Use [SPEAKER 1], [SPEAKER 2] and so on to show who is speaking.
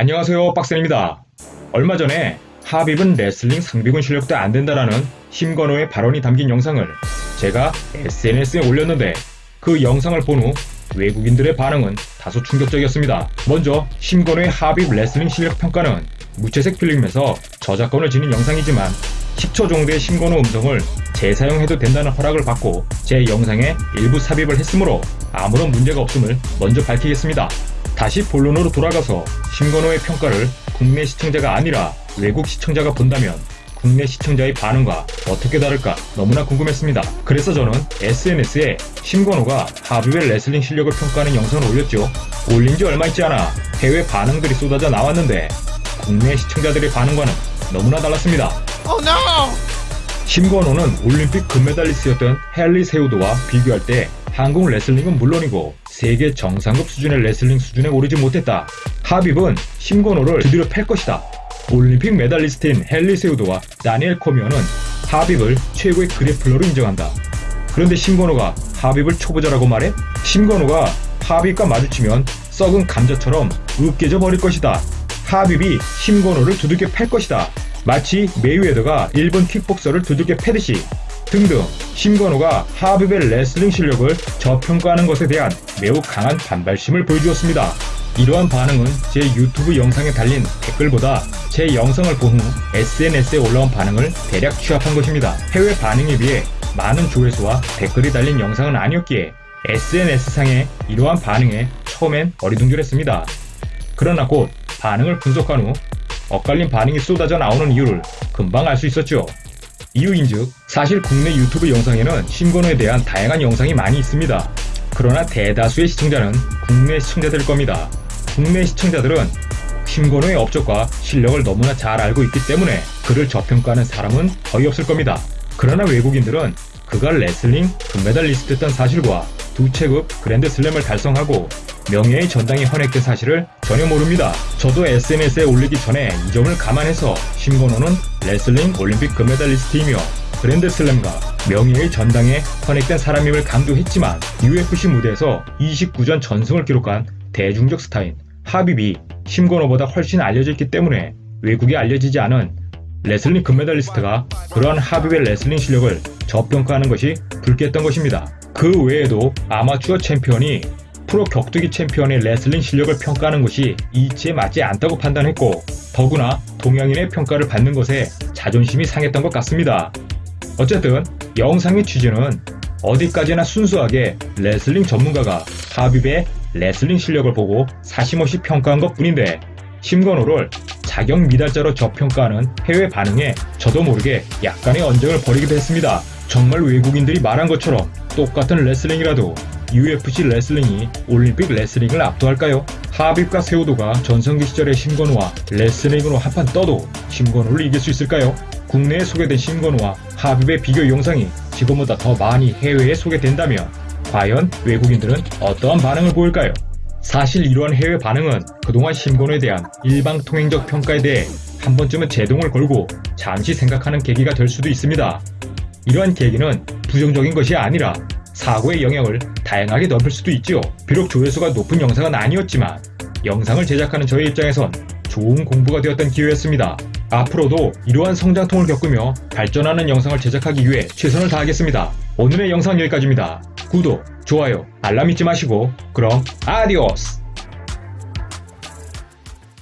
[SPEAKER 1] 안녕하세요 박센입니다. 얼마 전에 하빕은 레슬링 상비군 실력도 안 된다라는 심건호의 발언이 담긴 영상을 제가 SNS에 올렸는데 그 영상을 본 후 외국인들의 반응은 다소 충격적이었습니다. 먼저 심건호의 하빕 레슬링 실력 평가는 무채색 필름에서 저작권을 지닌 영상이지만 10초 정도의 심건호 음성을 재사용해도 된다는 허락을 받고 제 영상에 일부 삽입을 했으므로 아무런 문제가 없음을 먼저 밝히겠습니다. 다시 본론으로 돌아가서 심권호의 평가를 국내 시청자가 아니라 외국 시청자가 본다면 국내 시청자의 반응과 어떻게 다를까 너무나 궁금했습니다. 그래서 저는 SNS에 심권호가 하빕의 레슬링 실력을 평가하는 영상을 올렸죠. 올린 지 얼마 있지 않아 해외 반응들이 쏟아져 나왔는데 국내 시청자들의 반응과는 너무나 달랐습니다.
[SPEAKER 2] Oh no!
[SPEAKER 1] 심권호는 올림픽 금메달리스트였던 헨리 세후도와 비교할 때 한국 레슬링은 물론이고 세계 정상급 수준의 레슬링 수준에 오르지 못했다. 하빕은 심권호를 두드려 팰 것이다. 올림픽 메달리스트인 헨리 세후도와 다니엘 코미어는 하빕을 최고의 그래플러로 인정한다. 그런데 심권호가 하빕을 초보자라고 말해? 심권호가 하빕과 마주치면 썩은 감자처럼 으깨져 버릴 것이다. 하빕이 심권호를 두들겨 팰 것이다. 마치 메이웨더가 일본 킥복서를 두들겨 패듯이 등등 심권호가 하빕의 레슬링 실력을 저평가하는 것에 대한 매우 강한 반발심을 보여주었습니다. 이러한 반응은 제 유튜브 영상에 달린 댓글보다 제 영상을 본 후 SNS에 올라온 반응을 대략 취합한 것입니다. 해외 반응에 비해 많은 조회수와 댓글이 달린 영상은 아니었기에 SNS상의 이러한 반응에 처음엔 어리둥절했습니다. 그러나 곧 반응을 분석한 후 엇갈린 반응이 쏟아져 나오는 이유를 금방 알 수 있었죠. 이유인즉 사실 국내 유튜브 영상에는 신건호에 대한 다양한 영상이 많이 있습니다. 그러나 대다수의 시청자는 국내 시청자들일 겁니다. 국내 시청자들은 신건호의 업적과 실력을 너무나 잘 알고 있기 때문에 그를 저평가하는 사람은 거의 없을 겁니다. 그러나 외국인들은 그가 레슬링 금메달리스트였던 사실과 두 체급 그랜드슬램을 달성하고 명예의 전당에 헌액된 사실을 전혀 모릅니다. 저도 SNS에 올리기 전에 이 점을 감안해서 심건호는 레슬링 올림픽 금메달리스트이며 그랜드슬램과 명예의 전당에 헌액된 사람임을 강조했지만 UFC 무대에서 29전 전승을 기록한 대중적 스타인 하빕이 심권호보다 훨씬 알려져 있기 때문에 외국에 알려지지 않은 레슬링 금메달리스트가 그러한 하빕의 레슬링 실력을 저평가하는 것이 불쾌했던 것입니다. 그 외에도 아마추어 챔피언이 프로 격투기 챔피언의 레슬링 실력을 평가하는 것이 이치에 맞지 않다고 판단했고 더구나 동양인의 평가를 받는 것에 자존심이 상했던 것 같습니다. 어쨌든 영상의 취지는 어디까지나 순수하게 레슬링 전문가가 하빕의 레슬링 실력을 보고 사심없이 평가한 것 뿐인데 심권호를 자격 미달자로 저평가하는 해외 반응에 저도 모르게 약간의 언쟁을 벌이기도 했습니다. 정말 외국인들이 말한 것처럼 똑같은 레슬링이라도 UFC 레슬링이 올림픽 레슬링을 압도할까요? 하빕과 세우도가 전성기 시절의 심건호와 레슬링으로 한판 떠도 심건호를 이길 수 있을까요? 국내에 소개된 심건호와 하빕의 비교 영상이 지금보다 더 많이 해외에 소개된다면 과연 외국인들은 어떠한 반응을 보일까요? 사실 이러한 해외 반응은 그동안 심건호에 대한 일방 통행적 평가에 대해 한 번쯤은 제동을 걸고 잠시 생각하는 계기가 될 수도 있습니다. 이러한 계기는 부정적인 것이 아니라 사고의 영역을 다양하게 넓힐 수도 있지요. 비록 조회수가 높은 영상은 아니었지만 영상을 제작하는 저의 입장에선 좋은 공부가 되었던 기회였습니다. 앞으로도 이러한 성장통을 겪으며 발전하는 영상을 제작하기 위해 최선을 다하겠습니다. 오늘의 영상 여기까지입니다. 구독, 좋아요, 알람 잊지 마시고 그럼 아디오스!